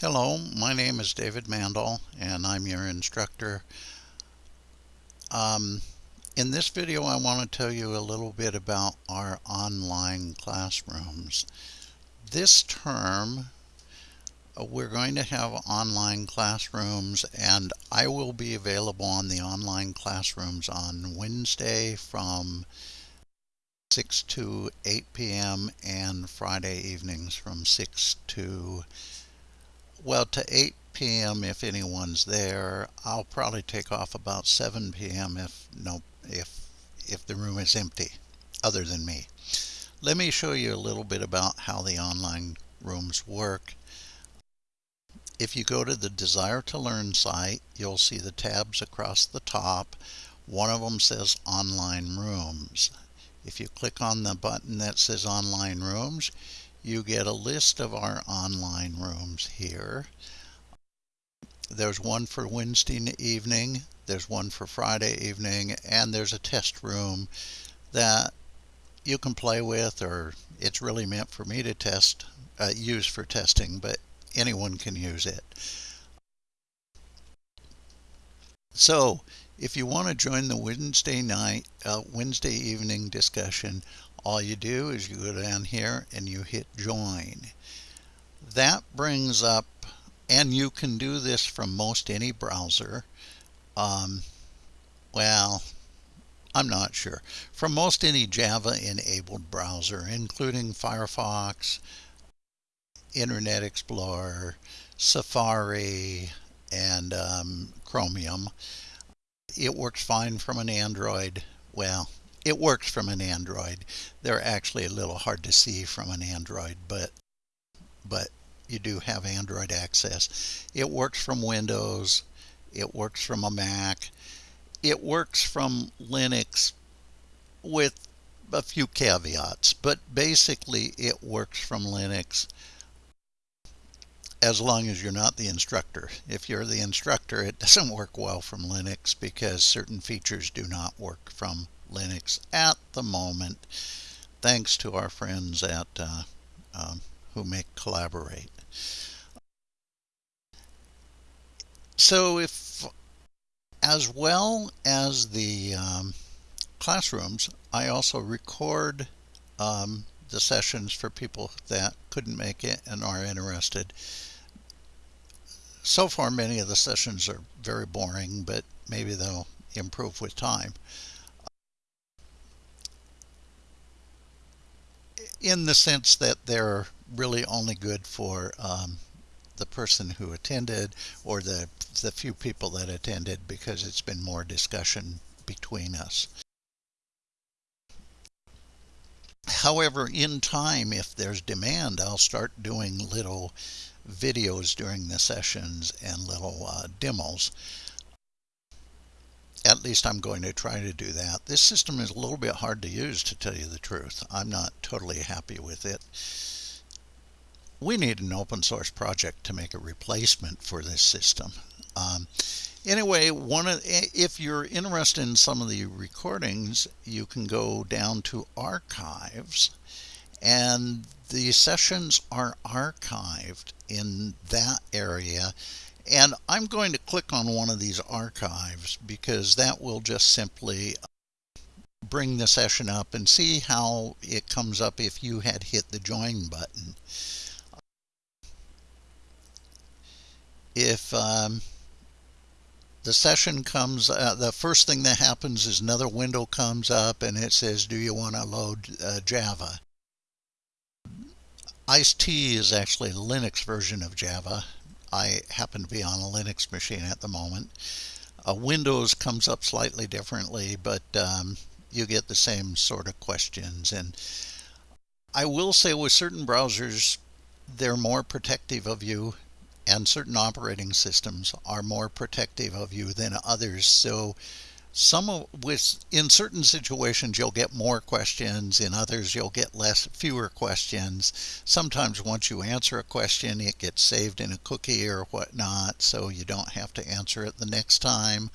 Hello, my name is David Mandel and I'm your instructor. Um, in this video I want to tell you a little bit about our online classrooms. This term uh, we're going to have online classrooms and I will be available on the online classrooms on Wednesday from 6 to 8 p.m. and Friday evenings from 6 to well, to 8 p.m. if anyone's there. I'll probably take off about 7 p.m. if no if if the room is empty, other than me. Let me show you a little bit about how the online rooms work. If you go to the Desire to Learn site, you'll see the tabs across the top. One of them says Online Rooms. If you click on the button that says Online Rooms, you get a list of our online rooms here. There's one for Wednesday evening, there's one for Friday evening, and there's a test room that you can play with or it's really meant for me to test, uh, use for testing, but anyone can use it. So if you want to join the Wednesday night, uh, Wednesday evening discussion, all you do is you go down here and you hit join. That brings up, and you can do this from most any browser. Um, well, I'm not sure. From most any Java enabled browser, including Firefox, Internet Explorer, Safari, and um, Chromium. It works fine from an Android. Well, it works from an Android. They're actually a little hard to see from an Android, but but you do have Android access. It works from Windows. It works from a Mac. It works from Linux with a few caveats, but basically it works from Linux as long as you're not the instructor. If you're the instructor, it doesn't work well from Linux because certain features do not work from Linux at the moment, thanks to our friends at uh, um, who make Collaborate. So if, as well as the um, classrooms, I also record um, the sessions for people that couldn't make it and are interested. So far, many of the sessions are very boring, but maybe they'll improve with time. In the sense that they're really only good for um, the person who attended or the, the few people that attended because it's been more discussion between us. However, in time, if there's demand, I'll start doing little videos during the sessions and little uh, demos at least I'm going to try to do that. This system is a little bit hard to use to tell you the truth. I'm not totally happy with it. We need an open source project to make a replacement for this system. Um, anyway, one of, if you're interested in some of the recordings, you can go down to archives and the sessions are archived in that area and I'm going to click on one of these archives because that will just simply bring the session up and see how it comes up if you had hit the join button. If um, the session comes, uh, the first thing that happens is another window comes up and it says, do you want to load uh, Java? IcedTea is actually a Linux version of Java. I happen to be on a Linux machine at the moment. Uh, Windows comes up slightly differently, but um, you get the same sort of questions. And I will say with certain browsers, they're more protective of you and certain operating systems are more protective of you than others. So some of with in certain situations you'll get more questions in others you'll get less fewer questions. Sometimes once you answer a question it gets saved in a cookie or whatnot so you don't have to answer it the next time.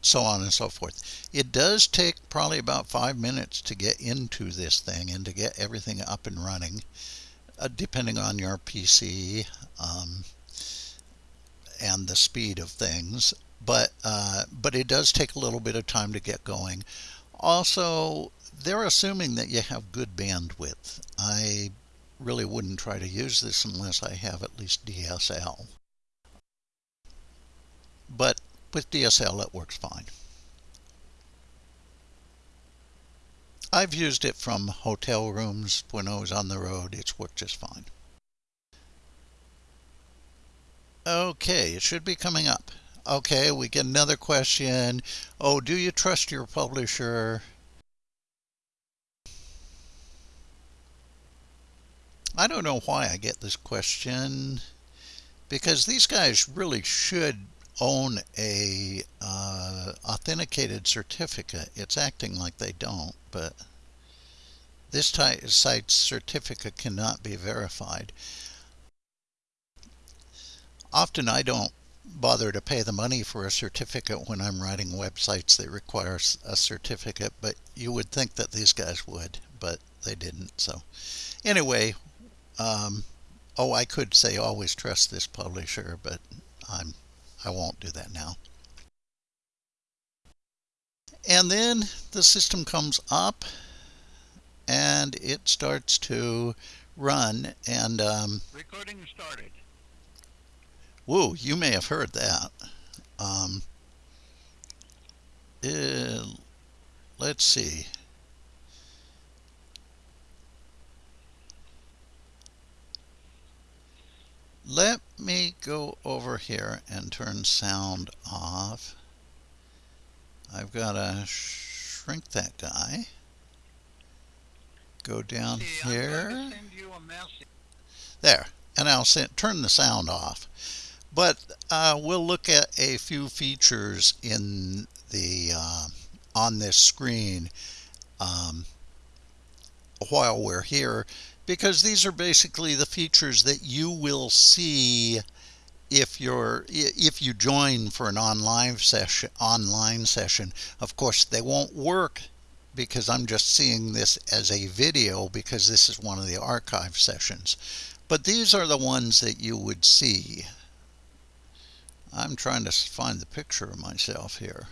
So on and so forth. It does take probably about five minutes to get into this thing and to get everything up and running uh, depending on your PC um, and the speed of things. But uh, but it does take a little bit of time to get going. Also, they're assuming that you have good bandwidth. I really wouldn't try to use this unless I have at least DSL. But with DSL it works fine. I've used it from hotel rooms when I was on the road. It's worked just fine. Okay, it should be coming up. Okay, we get another question. Oh, do you trust your publisher? I don't know why I get this question because these guys really should own a uh, authenticated certificate. It's acting like they don't, but this site's certificate cannot be verified. Often I don't bother to pay the money for a certificate when I'm writing websites that require a certificate, but you would think that these guys would, but they didn't. So anyway, um, oh, I could say always trust this publisher, but I'm I won't do that now. And then the system comes up and it starts to run and um, recording started. Whoa, you may have heard that. Um, uh, let's see. Let me go over here and turn sound off. I've got to shrink that guy. Go down See, here. There. And I'll send, turn the sound off. But uh, we'll look at a few features in the uh, on this screen um, while we're here because these are basically the features that you will see if you're if you join for an online session online session. Of course they won't work because I'm just seeing this as a video because this is one of the archive sessions. But these are the ones that you would see I'm trying to find the picture of myself here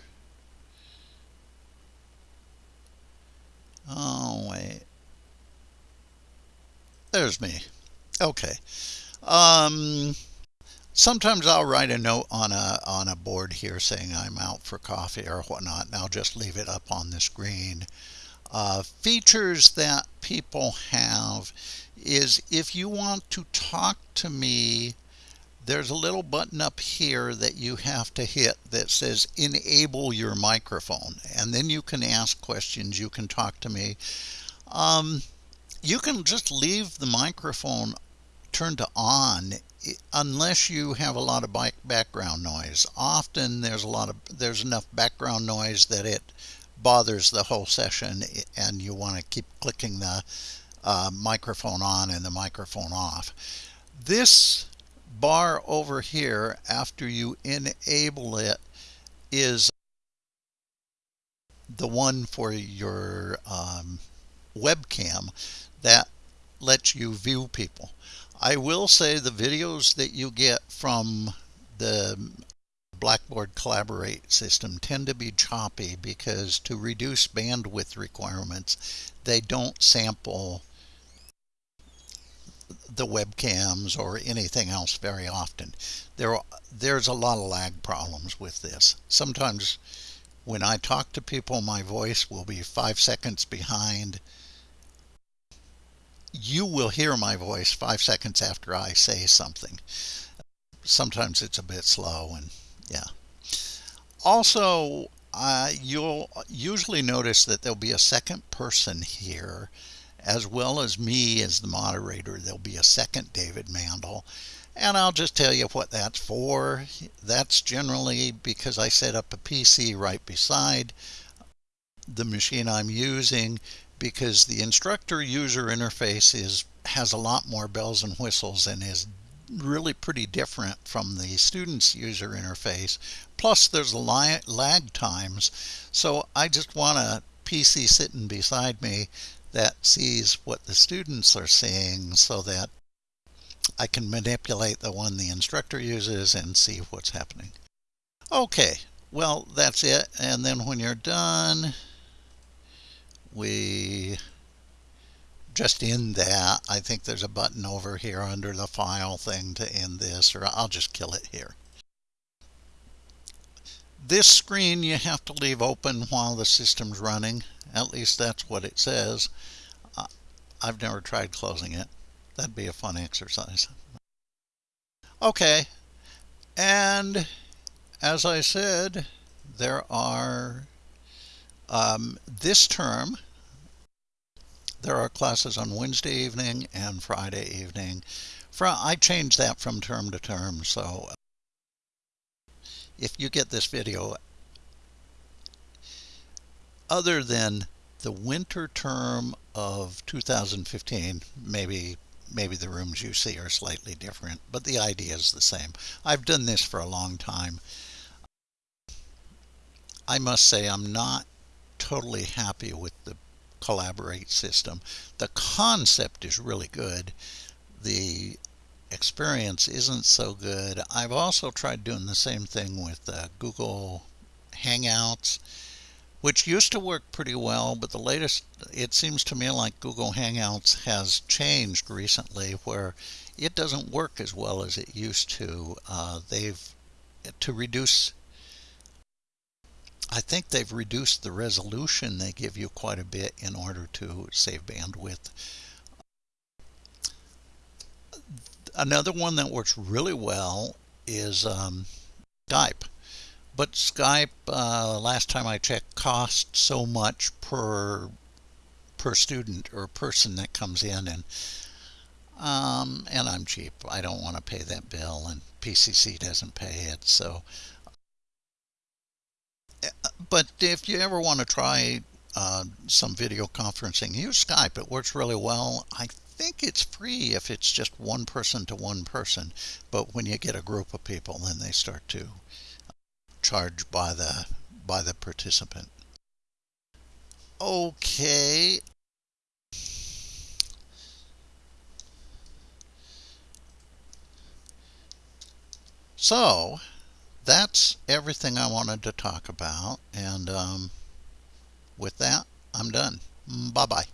oh wait there's me. Okay. Um, sometimes I'll write a note on a on a board here saying I'm out for coffee or whatnot, and I'll just leave it up on the screen. Uh, features that people have is if you want to talk to me, there's a little button up here that you have to hit that says enable your microphone, and then you can ask questions. You can talk to me. Um, you can just leave the microphone turned on unless you have a lot of background noise. Often there's a lot of there's enough background noise that it bothers the whole session and you want to keep clicking the uh, microphone on and the microphone off. This bar over here after you enable it is the one for your um, webcam that lets you view people. I will say the videos that you get from the Blackboard Collaborate system tend to be choppy because to reduce bandwidth requirements, they don't sample the webcams or anything else very often. There, there's a lot of lag problems with this. Sometimes when I talk to people, my voice will be five seconds behind you will hear my voice five seconds after I say something. Sometimes it's a bit slow and yeah. Also, uh, you'll usually notice that there'll be a second person here as well as me as the moderator. There'll be a second David Mandel. And I'll just tell you what that's for. That's generally because I set up a PC right beside the machine I'm using because the instructor user interface is has a lot more bells and whistles and is really pretty different from the student's user interface. Plus there's lag times. So I just want a PC sitting beside me that sees what the students are seeing so that I can manipulate the one the instructor uses and see what's happening. Okay, well, that's it. And then when you're done, we just end that. I think there's a button over here under the file thing to end this, or I'll just kill it here. This screen you have to leave open while the system's running. At least that's what it says. I've never tried closing it. That'd be a fun exercise. Okay, and as I said, there are um, this term, there are classes on Wednesday evening and Friday evening. From, I change that from term to term, so if you get this video, other than the winter term of 2015, maybe maybe the rooms you see are slightly different, but the idea is the same. I've done this for a long time. I must say I'm not totally happy with the Collaborate system. The concept is really good. The experience isn't so good. I've also tried doing the same thing with uh, Google Hangouts which used to work pretty well, but the latest, it seems to me like Google Hangouts has changed recently where it doesn't work as well as it used to. Uh, they've, to reduce, I think they've reduced the resolution they give you quite a bit in order to save bandwidth. Another one that works really well is um, Skype. But Skype, uh, last time I checked, costs so much per per student or person that comes in, and um, and I'm cheap. I don't want to pay that bill, and PCC doesn't pay it. So, but if you ever want to try uh, some video conferencing, use Skype. It works really well. I think it's free if it's just one person to one person, but when you get a group of people, then they start to charged by the by the participant. Okay. So that's everything I wanted to talk about and um, with that I'm done. Bye bye.